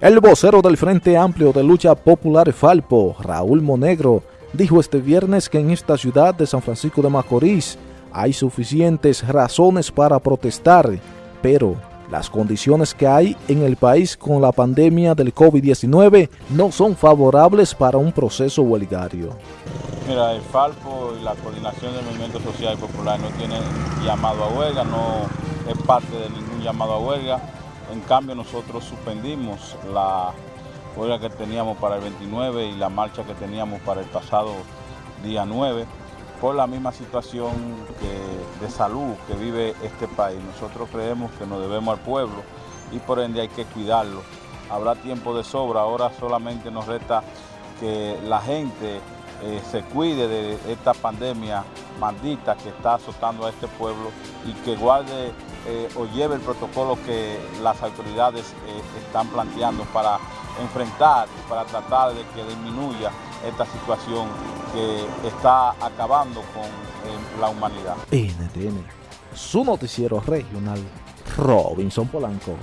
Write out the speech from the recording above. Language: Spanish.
El vocero del Frente Amplio de Lucha Popular Falpo, Raúl Monegro, dijo este viernes que en esta ciudad de San Francisco de Macorís hay suficientes razones para protestar, pero las condiciones que hay en el país con la pandemia del COVID-19 no son favorables para un proceso huelgario. Mira, el Falpo y la coordinación del Movimiento Social y Popular no tienen llamado a huelga, no es parte de ningún llamado a huelga. En cambio, nosotros suspendimos la huelga que teníamos para el 29 y la marcha que teníamos para el pasado día 9 por la misma situación de salud que vive este país. Nosotros creemos que nos debemos al pueblo y por ende hay que cuidarlo. Habrá tiempo de sobra, ahora solamente nos resta que la gente eh, se cuide de esta pandemia maldita que está azotando a este pueblo y que guarde eh, o lleve el protocolo que las autoridades eh, están planteando para enfrentar y para tratar de que disminuya esta situación que está acabando con la humanidad. NTN, su noticiero regional, Robinson Polanco.